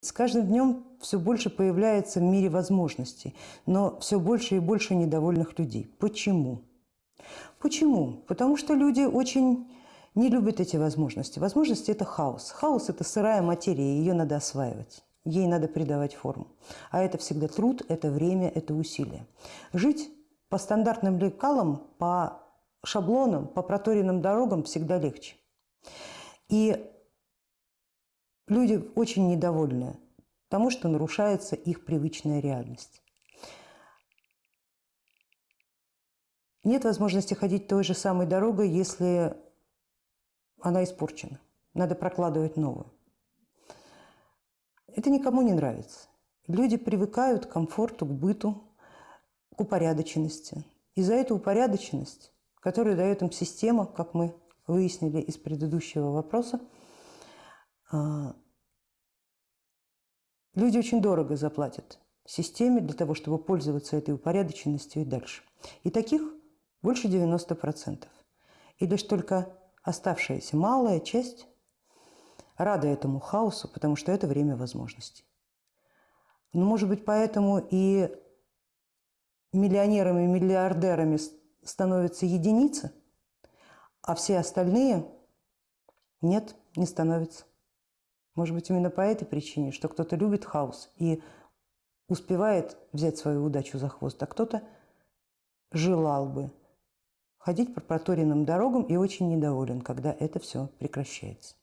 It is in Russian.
С каждым днем все больше появляется в мире возможностей, но все больше и больше недовольных людей. Почему? Почему? Потому что люди очень не любят эти возможности. Возможности – это хаос. Хаос – это сырая материя, ее надо осваивать. Ей надо придавать форму. А это всегда труд, это время, это усилие. Жить по стандартным лекалам, по шаблонам, по проторенным дорогам всегда легче. И люди очень недовольны тому, что нарушается их привычная реальность. Нет возможности ходить той же самой дорогой, если она испорчена. Надо прокладывать новую. Это никому не нравится. Люди привыкают к комфорту, к быту, к упорядоченности. И за эту упорядоченность, которую дает им система, как мы выяснили из предыдущего вопроса, люди очень дорого заплатят системе для того, чтобы пользоваться этой упорядоченностью и дальше. И таких больше 90%. И лишь только оставшаяся малая часть рада этому хаосу, потому что это время возможностей. Но, может быть, поэтому и миллионерами, миллиардерами становятся единицы, а все остальные нет, не становятся. Может быть, именно по этой причине, что кто-то любит хаос и успевает взять свою удачу за хвост, а кто-то желал бы ходить по проторенным дорогам и очень недоволен, когда это все прекращается.